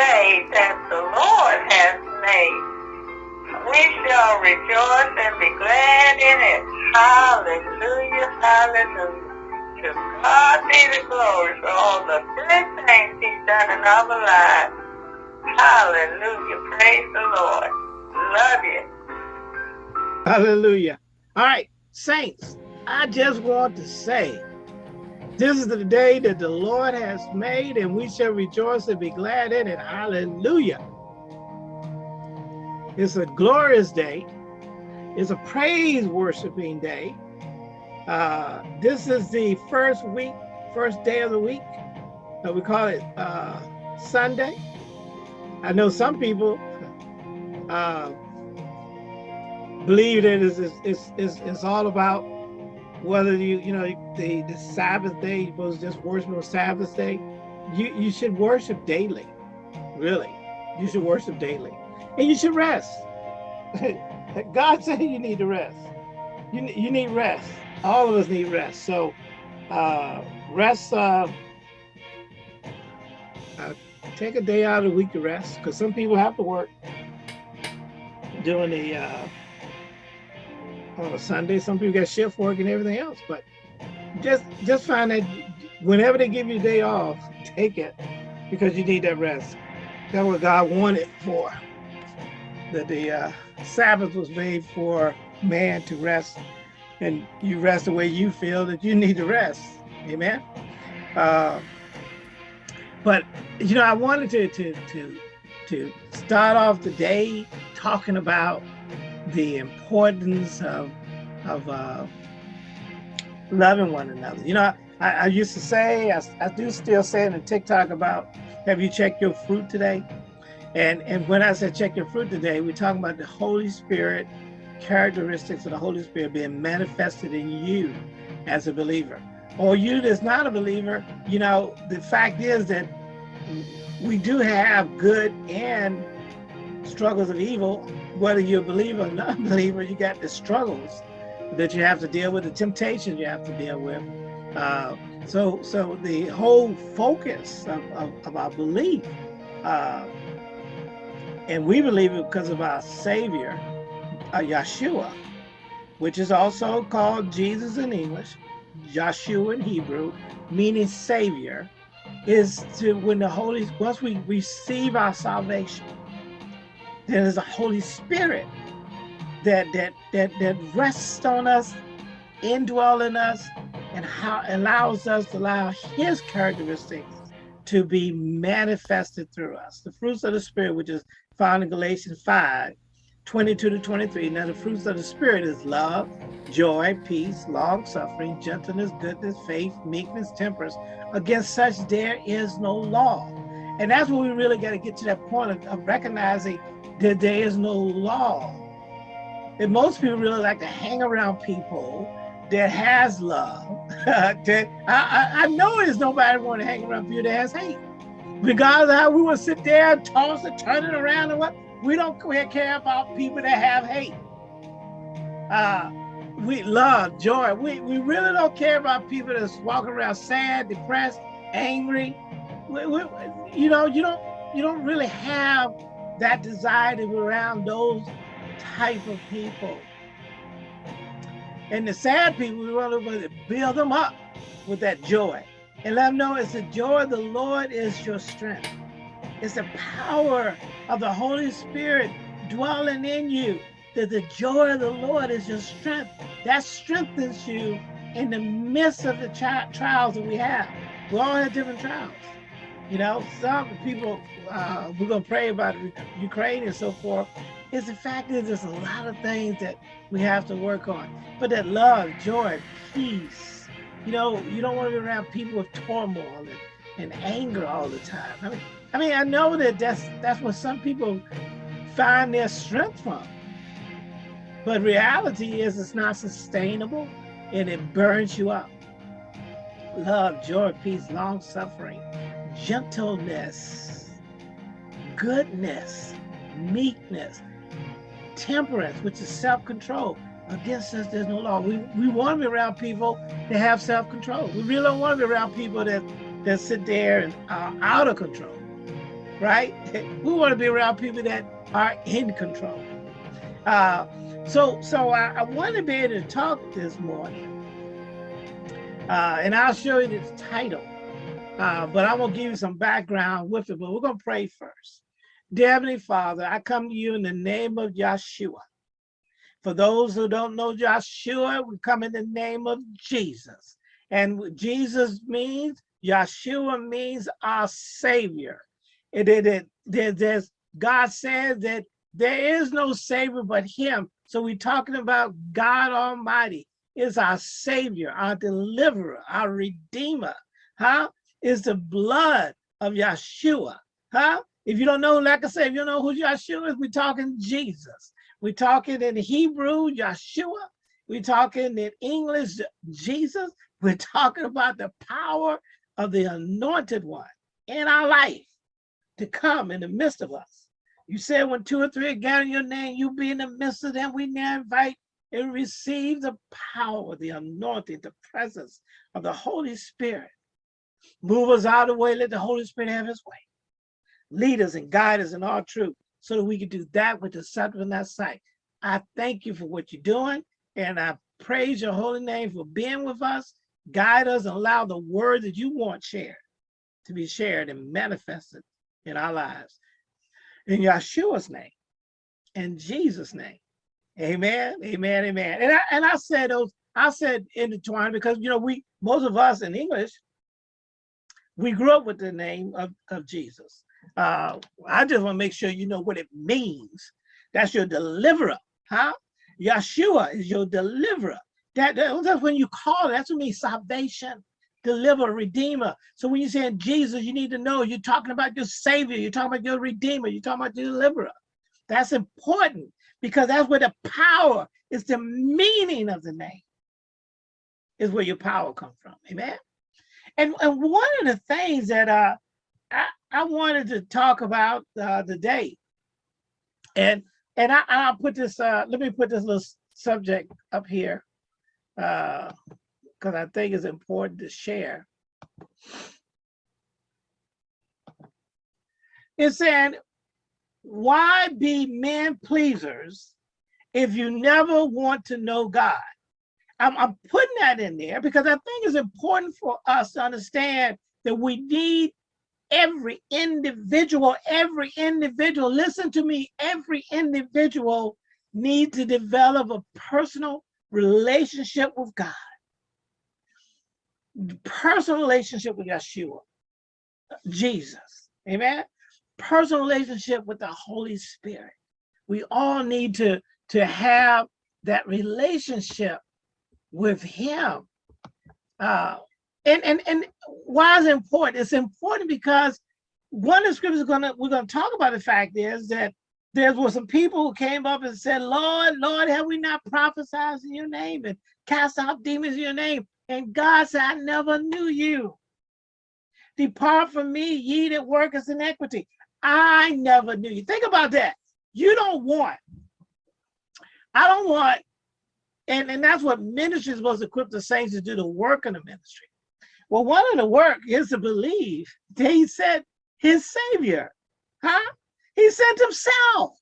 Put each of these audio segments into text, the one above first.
day that the Lord has made. We shall rejoice and be glad in it. Hallelujah, hallelujah. To God be the glory for all the good things he's done in our lives. Hallelujah, praise the Lord. Love you. Hallelujah. All right, saints, I just want to say, this is the day that the Lord has made, and we shall rejoice and be glad in it. Hallelujah. It's a glorious day. It's a praise worshiping day. Uh, this is the first week, first day of the week. Uh, we call it uh, Sunday. I know some people uh, believe that it's, it's, it's, it's all about whether you, you know, the, the Sabbath day, to just worship on Sabbath day. You, you should worship daily, really. You should worship daily. And you should rest. God said you need to rest. You, you need rest. All of us need rest. So uh, rest, uh, uh, take a day out of the week to rest because some people have to work during the uh, on a Sunday. Some people got shift work and everything else, but just just find that whenever they give you a day off, take it because you need that rest. That's what God wanted for. That the uh, Sabbath was made for man to rest, and you rest the way you feel that you need to rest. Amen. Uh, but you know, I wanted to to to to start off the day talking about the importance of of uh, loving one another. You know, I, I used to say, I, I, do still say in TikTok about, have you checked your fruit today? And and when I said check your fruit today, we're talking about the Holy Spirit, characteristics of the Holy Spirit being manifested in you as a believer. Or you that's not a believer, you know, the fact is that we do have good and struggles of evil, whether you're a believer or non-believer, you got the struggles that you have to deal with, the temptations you have to deal with. Uh, so, so the whole focus of, of, of our belief, uh, and we believe it because of our Savior, uh, Yeshua, which is also called Jesus in English, Joshua in Hebrew, meaning Savior, is to when the Holy, once we receive our salvation, then there's a Holy Spirit that that that that rests on us, indwell in us, and how allows us to allow his characteristics to be manifested through us. The fruits of the spirit, which is found in Galatians 5, 22 to 23. Now the fruits of the spirit is love, joy, peace, long suffering, gentleness, goodness, faith, meekness, temperance. Against such there is no law. And that's where we really got to get to that point of, of recognizing that there is no law and most people really like to hang around people that has love. that I, I, I know there's nobody want to hang around people that has hate. Regardless how we will sit there and toss and turn it around and what, we don't care about people that have hate. Uh, we love, joy. We, we really don't care about people that's walking around sad, depressed, angry. You know, you don't you don't really have that desire to be around those type of people. And the sad people, we want to build them up with that joy and let them know it's the joy of the Lord is your strength. It's the power of the Holy Spirit dwelling in you that the joy of the Lord is your strength. That strengthens you in the midst of the trials that we have. We all have different trials. You know, some people, uh, we're going to pray about Ukraine and so forth, is the fact is there's a lot of things that we have to work on. But that love, joy, peace, you know, you don't want to be around people with turmoil and, and anger all the time. I mean, I mean, I know that that's that's what some people find their strength from. But reality is it's not sustainable and it burns you up. Love, joy, peace, long suffering, gentleness, goodness, meekness, temperance, which is self-control. Against us, there's no law. We, we want to be around people that have self-control. We really don't want to be around people that, that sit there and are out of control. right? We want to be around people that are in control. Uh, so, so I, I want to be able to talk this morning, uh, and I'll show you this title. Uh, but I'm gonna give you some background with it. But we're gonna pray first. Dear Heavenly Father, I come to you in the name of Yeshua. For those who don't know Yeshua, we come in the name of Jesus. And Jesus means, Yeshua means our Savior. It, it, it, there, there's, God says that there is no Savior but Him. So we're talking about God Almighty is our Savior, our Deliverer, our Redeemer. Huh? Is the blood of Yeshua. Huh? If you don't know, like I said, if you don't know who Yeshua is, we're talking Jesus. We're talking in Hebrew, Yeshua. We're talking in English, Jesus. We're talking about the power of the anointed one in our life to come in the midst of us. You said when two or three are gathered your name, you be in the midst of them. We now invite and receive the power, the anointing, the presence of the Holy Spirit. Move us out of the way. Let the Holy Spirit have his way. Lead us and guide us in all truth so that we can do that with the acceptable in that sight. I thank you for what you're doing, and I praise your holy name for being with us. Guide us and allow the word that you want shared to be shared and manifested in our lives. In Yeshua's name, in Jesus' name. Amen. Amen. Amen. And I and I said those, I said intertwined because you know, we most of us in English, we grew up with the name of, of Jesus. Uh, I just want to make sure you know what it means. That's your deliverer, huh? Yeshua is your deliverer. That, that that's when you call. That's what means salvation, deliverer, redeemer. So when you say Jesus, you need to know you're talking about your savior. You're talking about your redeemer. You're talking about your deliverer. That's important because that's where the power is the meaning of the name is where your power comes from. Amen. And, and one of the things that uh, I, I wanted to talk about uh, today, and and I, I'll put this, uh, let me put this little subject up here because uh, I think it's important to share. It said, why be men pleasers if you never want to know God? I'm, I'm putting that in there because I think it's important for us to understand that we need every individual, every individual, listen to me, every individual needs to develop a personal relationship with God. Personal relationship with Yeshua, Jesus, amen? personal relationship with the Holy Spirit. We all need to, to have that relationship with him. Uh, and, and, and why is it important? It's important because one of the scriptures gonna we're gonna talk about the fact is that there were some people who came up and said, Lord, Lord, have we not prophesied in your name and cast out demons in your name? And God said, I never knew you. Depart from me, ye that work as iniquity. I never knew you. Think about that. You don't want, I don't want, and, and that's what ministry is supposed to equip the saints to do the work in the ministry. Well, one of the work is to believe that he sent his savior, huh? He sent himself.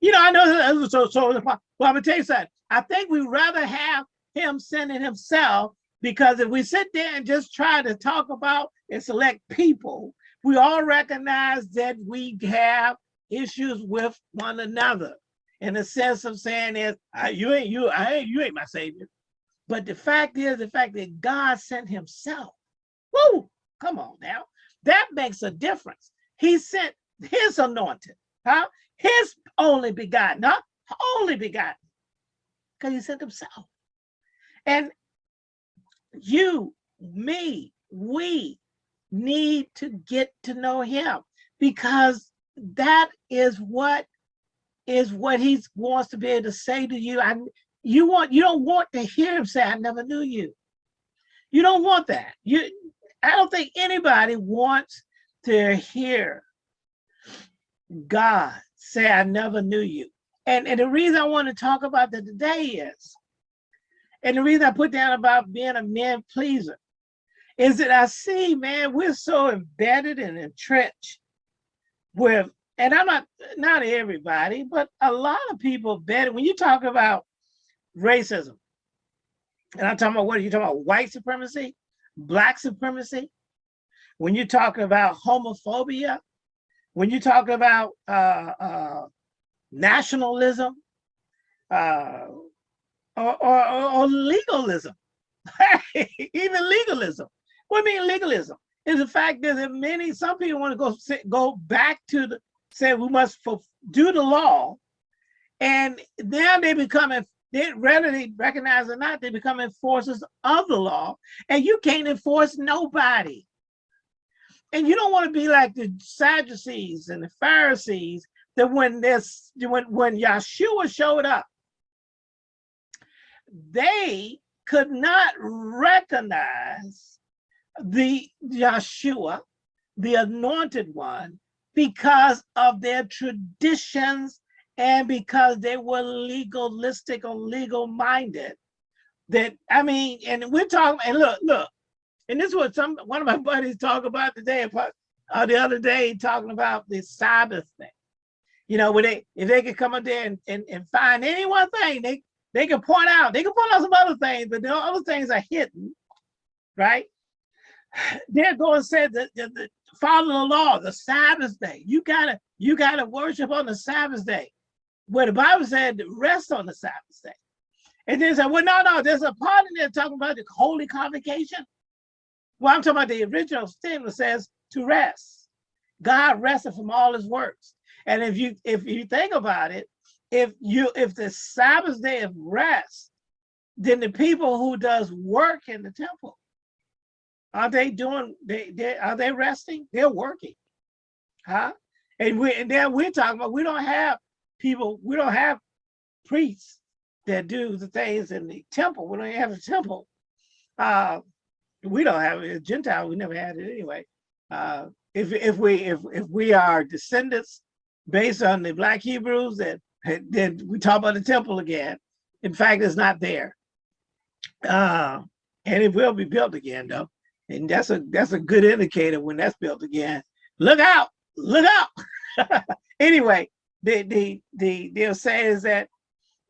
You know, I know, uh, so, so well, I'm gonna tell you something. I think we'd rather have him sending himself because if we sit there and just try to talk about and select people we all recognize that we have issues with one another in the sense of saying is you ain't you I ain't you ain't my savior. But the fact is the fact that God sent himself. Woo! Come on now. That makes a difference. He sent his anointed, huh? His only begotten, huh? Only begotten. Because he sent himself. And you, me, we need to get to know him because that is what is what he wants to be able to say to you. I you want you don't want to hear him say, I never knew you. You don't want that. You I don't think anybody wants to hear God say, I never knew you. And, and the reason I want to talk about that today is, and the reason I put down about being a man pleaser is that I see, man, we're so embedded and entrenched with, and I'm not, not everybody, but a lot of people bet when you talk about racism, and I'm talking about what are you talking about? White supremacy, black supremacy. When you talk about homophobia, when you talk about uh, uh, nationalism, uh, or, or, or legalism, even legalism. What do you mean legalism? Is the fact that many, some people want to go go back to the say we must do the law, and now they become if they whether they recognize or not, they become enforcers of the law, and you can't enforce nobody. And you don't want to be like the Sadducees and the Pharisees that when this when when Yeshua showed up, they could not recognize the Yeshua, the anointed one, because of their traditions and because they were legalistic or legal minded. That I mean, and we're talking, and look, look, and this was some one of my buddies talk about today, uh, the other day, talking about the Sabbath thing. You know, where they if they could come up there and, and, and find any one thing, they they can point out, they can point out some other things, but the other things are hidden, right? They're going to say that the, follow the law, the Sabbath day. You gotta, you gotta worship on the Sabbath day. Where the Bible said rest on the Sabbath day. And then said, well, no, no, there's a part in there talking about the holy convocation. Well, I'm talking about the original statement says to rest. God rested from all his works. And if you if you think about it, if you if the Sabbath day of rest, then the people who does work in the temple, are they doing they, they are they resting? They're working. Huh? And we and then we're talking about we don't have people, we don't have priests that do the things in the temple. We don't have a temple. Uh we don't have a Gentile, we never had it anyway. Uh if if we if if we are descendants based on the black Hebrews that then we talk about the temple again. In fact, it's not there. Uh, and it will be built again though. And that's a that's a good indicator when that's built again. Look out, look out. anyway, the the the they'll say is that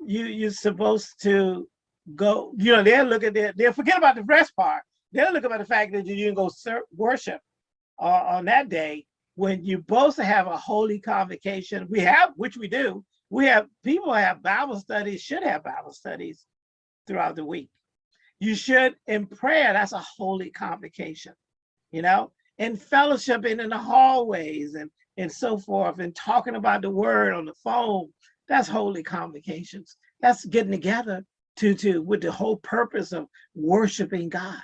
you you're supposed to go, you know, they'll look at their they'll forget about the rest part. They'll look about the fact that you didn't go worship uh, on that day when you're supposed to have a holy convocation. We have, which we do, we have people have Bible studies, should have Bible studies throughout the week. You should in prayer, that's a holy convocation, you know, in fellowship and in the hallways and, and so forth, and talking about the word on the phone, that's holy convocations. That's getting together to, to with the whole purpose of worshiping God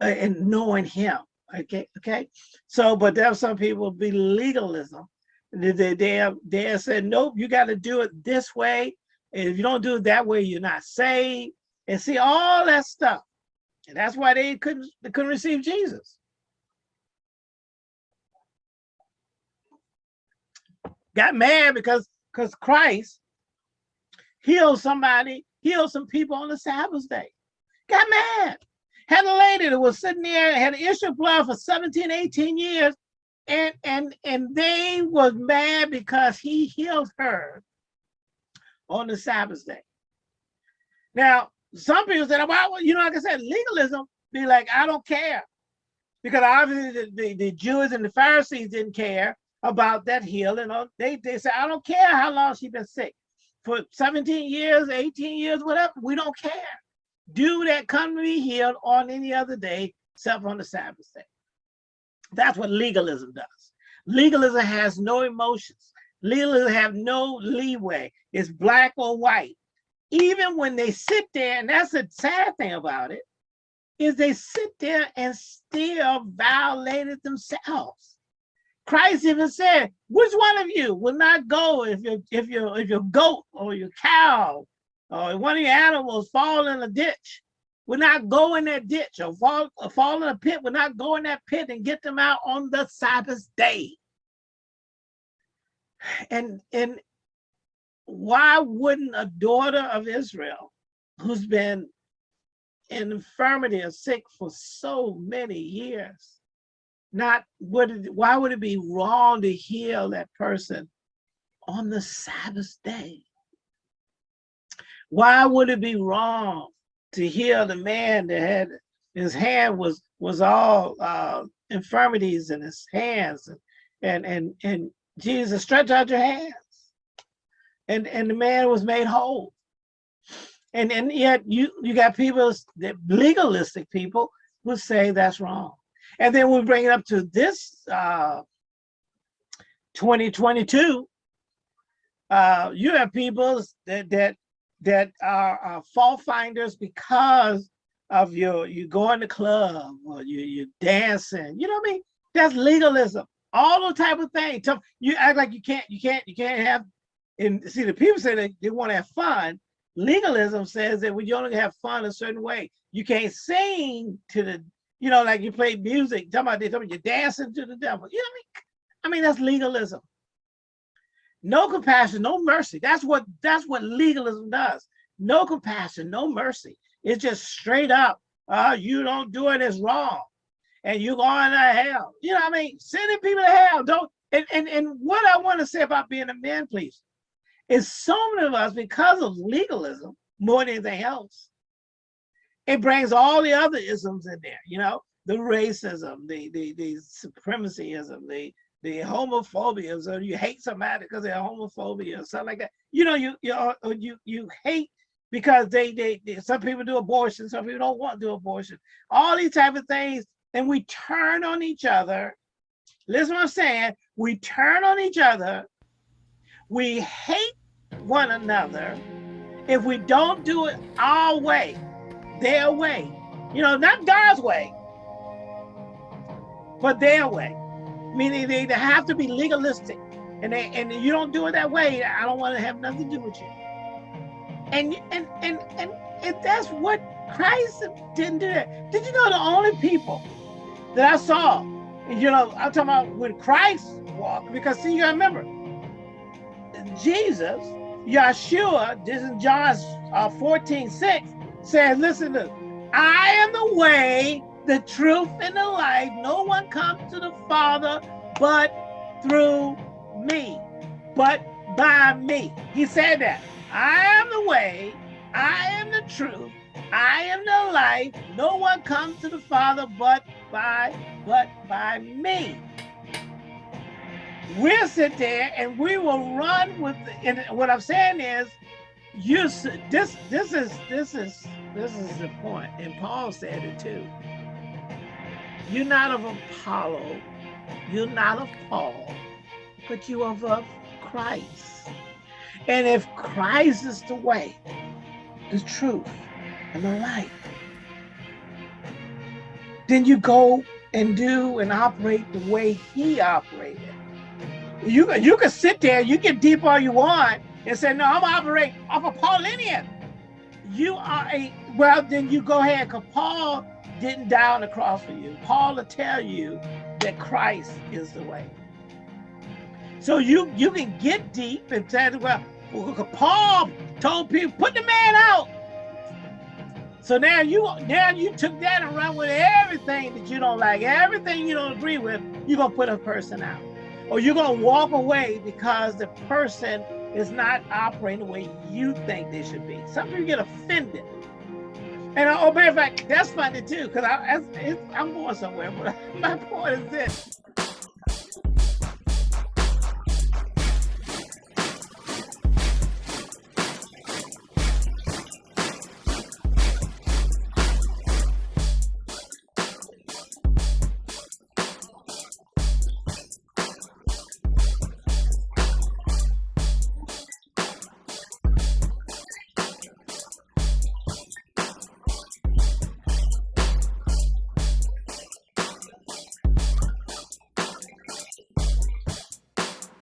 uh, and knowing him. Okay, okay. So, but there are some people be legalism they, they, they said, nope, you got to do it this way. And if you don't do it that way, you're not saved. And see all that stuff. And that's why they couldn't, they couldn't receive Jesus. Got mad because because Christ healed somebody, healed some people on the Sabbath day. Got mad. Had a lady that was sitting there, had an issue of blood for 17, 18 years, and and and they was mad because he healed her on the Sabbath day. Now, some people said, well, you know, like I said, legalism be like, I don't care. Because obviously the, the, the Jews and the Pharisees didn't care about that healing. They, they said, I don't care how long she's been sick. For 17 years, 18 years, whatever, we don't care. Do that come to be healed on any other day except on the Sabbath day. That's what legalism does. Legalism has no emotions. Legalism have no leeway. It's black or white. Even when they sit there, and that's the sad thing about it, is they sit there and still violated themselves. Christ even said, which one of you will not go if your if your if your goat or your cow or one of your animals fall in a ditch will not go in that ditch or fall, or fall in a pit, will not go in that pit and get them out on the Sabbath day. And, and why wouldn't a daughter of Israel who's been in infirmity or sick for so many years, not would it, why would it be wrong to heal that person on the Sabbath day? Why would it be wrong to heal the man that had his hand was was all uh, infirmities in his hands and and and and Jesus stretch out your hands and and the man was made whole. And and yet you you got people that legalistic people would say that's wrong. And then we bring it up to this uh 2022 uh you have people that that that are, are fault finders because of your you go in the club or you you dancing you know what i mean? That's legalism. All those type of things. You act like you can't you can't you can't have and see the people say they, they want to have fun. Legalism says that when you only have fun a certain way. You can't sing to the you know like you play music talking about, talking about you're dancing to the devil. You know what i mean? I mean that's legalism. No compassion no mercy. That's what that's what legalism does. No compassion no mercy. It's just straight up uh you don't do it as wrong. And you're going to hell. You know what i mean? Sending people to hell. Don't and and, and what i want to say about being a man please is so many of us, because of legalism, more than anything else, it brings all the other isms in there, you know, the racism, the the the supremacyism, the the homophobia, so you hate somebody because they're homophobia or something like that. You know, you you uh, you you hate because they, they they some people do abortion, some people don't want to do abortion. All these type of things, and we turn on each other. Listen what I'm saying. We turn on each other we hate one another if we don't do it our way, their way. You know, not God's way, but their way. Meaning they, have to be legalistic. And they and you don't do it that way, I don't want to have nothing to do with you. And and and and, and that's what Christ didn't do that. Did you know the only people that I saw, you know, I'm talking about when Christ walked, because see, you gotta remember, Jesus, Yeshua, this is John uh, 14, 6, says, listen to I am the way, the truth, and the life. No one comes to the Father but through me, but by me. He said that. I am the way, I am the truth, I am the life. No one comes to the Father but by but by me we'll sit there and we will run with and what i'm saying is you this this is this is this is the point and paul said it too. You're not of apollo you're not of paul but you are of christ. And if christ is the way the truth and the life then you go and do and operate the way he operated you you can sit there, you get deep all you want, and say, no, I'm operating off a Paulinian. You are a well, then you go ahead, because Paul didn't die on the cross for you. Paul will tell you that Christ is the way. So you you can get deep and say, well, Paul told people, put the man out. So now you now you took that and run with everything that you don't like, everything you don't agree with, you're gonna put a person out or you're going to walk away because the person is not operating the way you think they should be. Some people get offended. And oh, matter of fact, that's funny too, because I, I'm going somewhere. But my point is this: